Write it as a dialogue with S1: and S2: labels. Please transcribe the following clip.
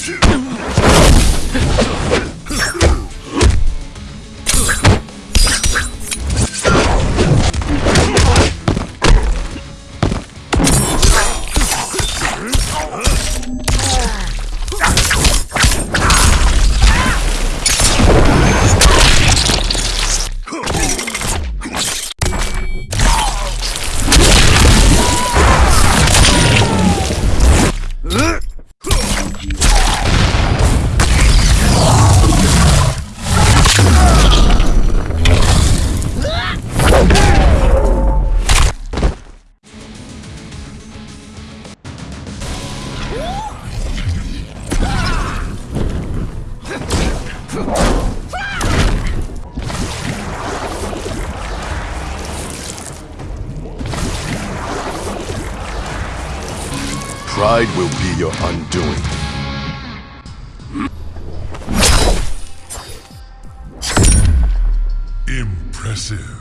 S1: Shoot! Pride will be your undoing.
S2: Impressive.